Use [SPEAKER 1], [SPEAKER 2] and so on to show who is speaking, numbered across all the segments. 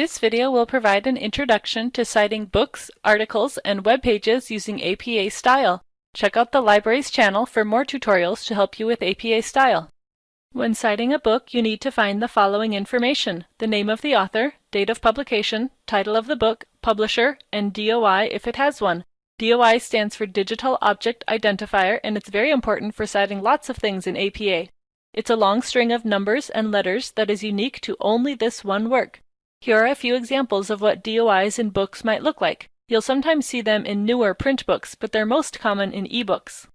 [SPEAKER 1] This video will provide an introduction to citing books, articles, and web pages using APA style. Check out the library's channel for more tutorials to help you with APA style. When citing a book, you need to find the following information, the name of the author, date of publication, title of the book, publisher, and DOI if it has one. DOI stands for Digital Object Identifier and it's very important for citing lots of things in APA. It's a long string of numbers and letters that is unique to only this one work. Here are a few examples of what DOIs in books might look like. You'll sometimes see them in newer print books, but they're most common in ebooks.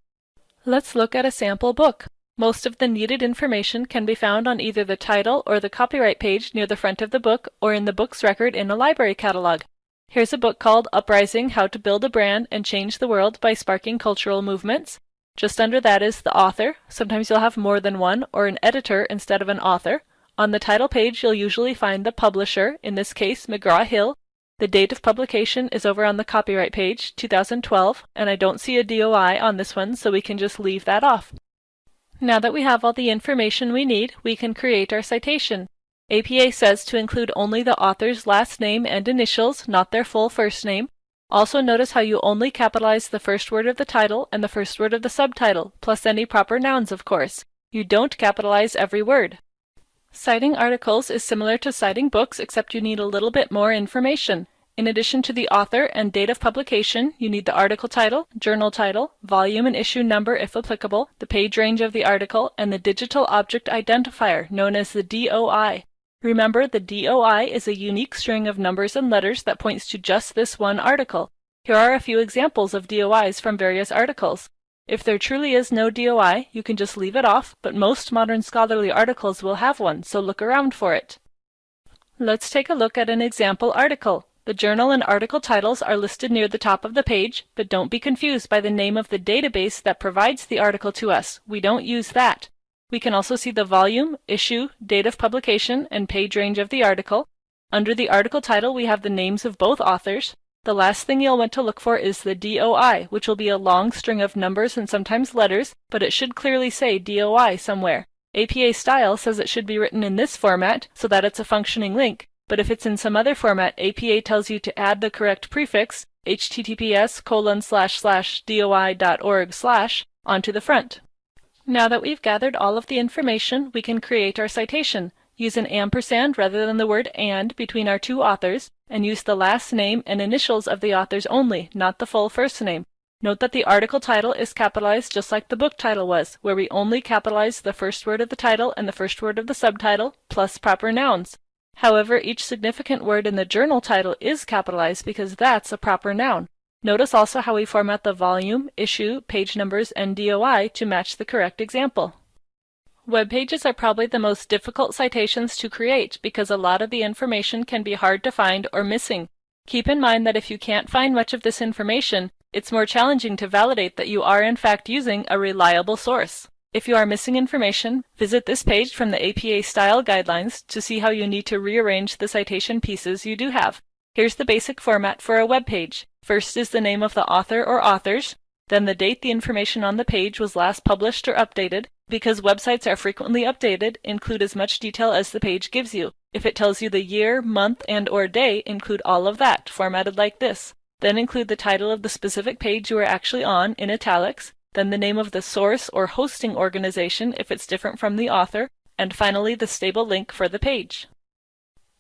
[SPEAKER 1] Let's look at a sample book. Most of the needed information can be found on either the title or the copyright page near the front of the book or in the book's record in a library catalog. Here's a book called Uprising How to Build a Brand and Change the World by Sparking Cultural Movements. Just under that is the author. Sometimes you'll have more than one, or an editor instead of an author. On the title page, you'll usually find the publisher, in this case McGraw-Hill. The date of publication is over on the copyright page, 2012, and I don't see a DOI on this one, so we can just leave that off. Now that we have all the information we need, we can create our citation. APA says to include only the author's last name and initials, not their full first name. Also notice how you only capitalize the first word of the title and the first word of the subtitle, plus any proper nouns of course. You don't capitalize every word. Citing articles is similar to citing books except you need a little bit more information. In addition to the author and date of publication, you need the article title, journal title, volume and issue number if applicable, the page range of the article, and the digital object identifier known as the DOI. Remember, the DOI is a unique string of numbers and letters that points to just this one article. Here are a few examples of DOIs from various articles. If there truly is no DOI, you can just leave it off, but most modern scholarly articles will have one, so look around for it. Let's take a look at an example article. The journal and article titles are listed near the top of the page, but don't be confused by the name of the database that provides the article to us. We don't use that. We can also see the volume, issue, date of publication, and page range of the article. Under the article title we have the names of both authors. The last thing you'll want to look for is the DOI, which will be a long string of numbers and sometimes letters, but it should clearly say DOI somewhere. APA style says it should be written in this format so that it's a functioning link, but if it's in some other format, APA tells you to add the correct prefix, https colon slash slash doi.org slash, onto the front. Now that we've gathered all of the information, we can create our citation. Use an ampersand rather than the word and between our two authors, and use the last name and initials of the authors only, not the full first name. Note that the article title is capitalized just like the book title was, where we only capitalize the first word of the title and the first word of the subtitle, plus proper nouns. However, each significant word in the journal title is capitalized because that's a proper noun. Notice also how we format the volume, issue, page numbers, and DOI to match the correct example. Web pages are probably the most difficult citations to create because a lot of the information can be hard to find or missing. Keep in mind that if you can't find much of this information, it's more challenging to validate that you are in fact using a reliable source. If you are missing information, visit this page from the APA Style Guidelines to see how you need to rearrange the citation pieces you do have. Here's the basic format for a web page. First is the name of the author or authors, then the date the information on the page was last published or updated. Because websites are frequently updated, include as much detail as the page gives you. If it tells you the year, month, and or day, include all of that, formatted like this. Then include the title of the specific page you are actually on in italics, then the name of the source or hosting organization if it's different from the author, and finally the stable link for the page.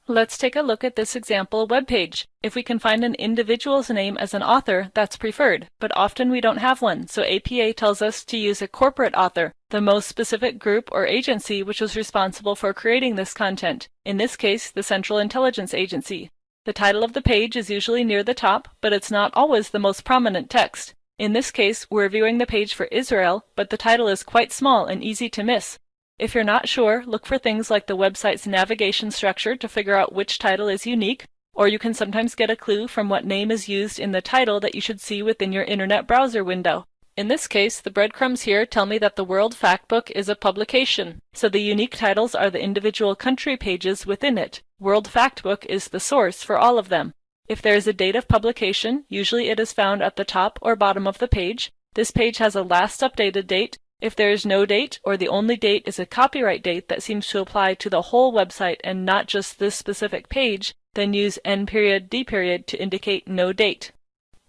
[SPEAKER 1] Let's take a look at this example web page. If we can find an individual's name as an author, that's preferred, but often we don't have one, so APA tells us to use a corporate author, the most specific group or agency which was responsible for creating this content, in this case, the Central Intelligence Agency. The title of the page is usually near the top, but it's not always the most prominent text. In this case, we're viewing the page for Israel, but the title is quite small and easy to miss, if you're not sure, look for things like the website's navigation structure to figure out which title is unique, or you can sometimes get a clue from what name is used in the title that you should see within your internet browser window. In this case, the breadcrumbs here tell me that the World Factbook is a publication, so the unique titles are the individual country pages within it. World Factbook is the source for all of them. If there is a date of publication, usually it is found at the top or bottom of the page. This page has a last updated date, If there is no date, or the only date is a copyright date that seems to apply to the whole website and not just this specific page, then use N period D period to indicate no date.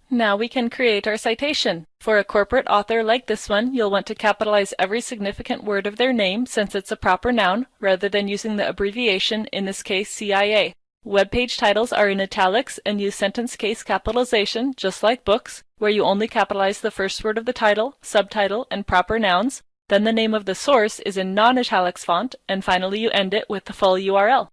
[SPEAKER 1] Now we can create our citation. For a corporate author like this one, you'll want to capitalize every significant word of their name since it's a proper noun, rather than using the abbreviation, in this case CIA. Web page titles are in italics and use sentence case capitalization, just like books, where you only capitalize the first word of the title, subtitle, and proper nouns. Then the name of the source is in non-italics font, and finally you end it with the full URL.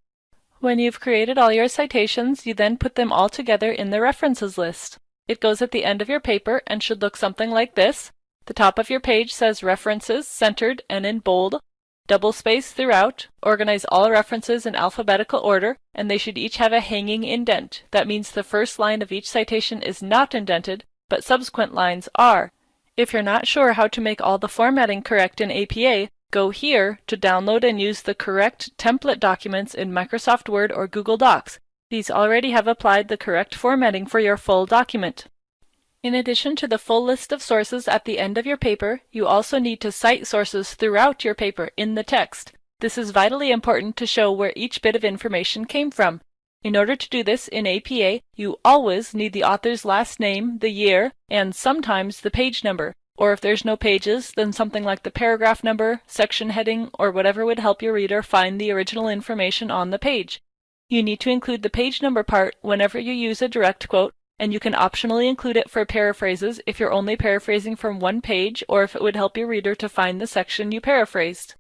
[SPEAKER 1] When you've created all your citations, you then put them all together in the references list. It goes at the end of your paper and should look something like this. The top of your page says References centered and in bold, double space throughout, organize all references in alphabetical order, and they should each have a hanging indent. That means the first line of each citation is not indented, but subsequent lines are. If you're not sure how to make all the formatting correct in APA, go here to download and use the correct template documents in Microsoft Word or Google Docs. These already have applied the correct formatting for your full document. In addition to the full list of sources at the end of your paper, you also need to cite sources throughout your paper in the text. This is vitally important to show where each bit of information came from. In order to do this in APA, you always need the author's last name, the year, and sometimes the page number. Or if there's no pages, then something like the paragraph number, section heading, or whatever would help your reader find the original information on the page. You need to include the page number part whenever you use a direct quote, and you can optionally include it for paraphrases if you're only paraphrasing from one page or if it would help your reader to find the section you paraphrased.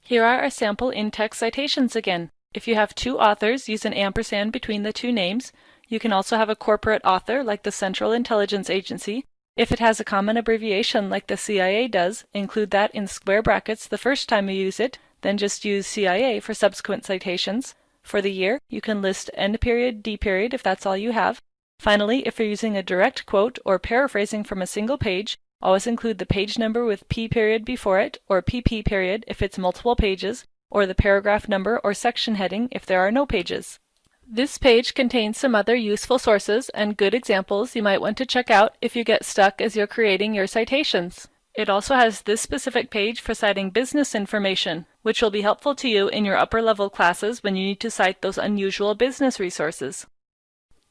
[SPEAKER 1] Here are our sample in-text citations again. If you have two authors, use an ampersand between the two names. You can also have a corporate author like the Central Intelligence Agency. If it has a common abbreviation like the CIA does, include that in square brackets the first time you use it, then just use CIA for subsequent citations. For the year, you can list end period, D period if that's all you have. Finally, if you're using a direct quote or paraphrasing from a single page, always include the page number with P period before it, or PP period if it's multiple pages, or the paragraph number or section heading if there are no pages. This page contains some other useful sources and good examples you might want to check out if you get stuck as you're creating your citations. It also has this specific page for citing business information, which will be helpful to you in your upper level classes when you need to cite those unusual business resources.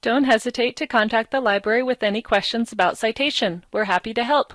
[SPEAKER 1] Don't hesitate to contact the library with any questions about citation. We're happy to help.